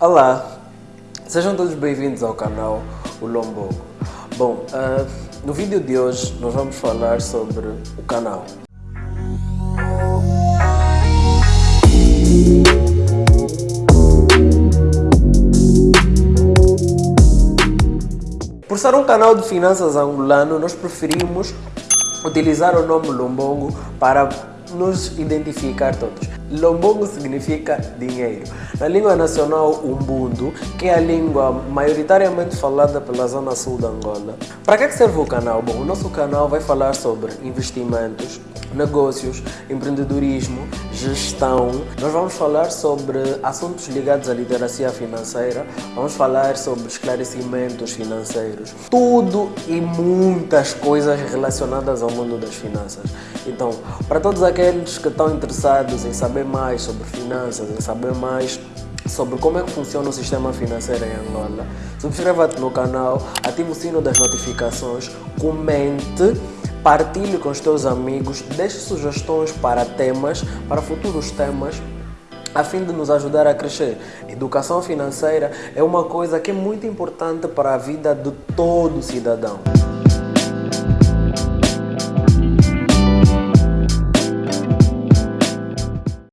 Olá, sejam todos bem-vindos ao canal O Lombogo. Bom, uh, no vídeo de hoje nós vamos falar sobre o canal. Por ser um canal de finanças angolano, nós preferimos utilizar o nome Lombongo para nos identificar todos. Lombongo significa dinheiro. Na língua nacional Umbundo, que é a língua maioritariamente falada pela zona sul da Angola. Para que serve o canal? Bom, o nosso canal vai falar sobre investimentos, negócios, empreendedorismo, gestão. Nós vamos falar sobre assuntos ligados à literacia financeira, vamos falar sobre esclarecimentos financeiros, tudo e muitas coisas relacionadas ao mundo das finanças. Então, para todos aqueles que estão interessados em saber mais sobre finanças, em saber mais sobre como é que funciona o sistema financeiro em Angola, subscreva-te no canal, ative o sino das notificações, comente Partilhe com os teus amigos, deixe sugestões para temas, para futuros temas, a fim de nos ajudar a crescer. Educação financeira é uma coisa que é muito importante para a vida de todo cidadão.